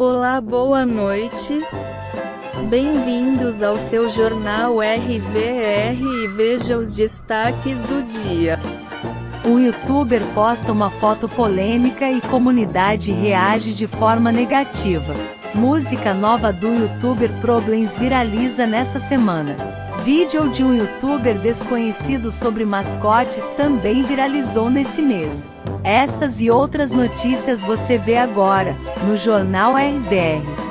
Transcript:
Olá, boa noite. Bem-vindos ao seu jornal RVR e veja os destaques do dia. O youtuber posta uma foto polêmica e comunidade reage de forma negativa. Música nova do youtuber Problems viraliza nesta semana. Vídeo de um youtuber desconhecido sobre mascotes também viralizou nesse mês. Essas e outras notícias você vê agora, no Jornal RDR.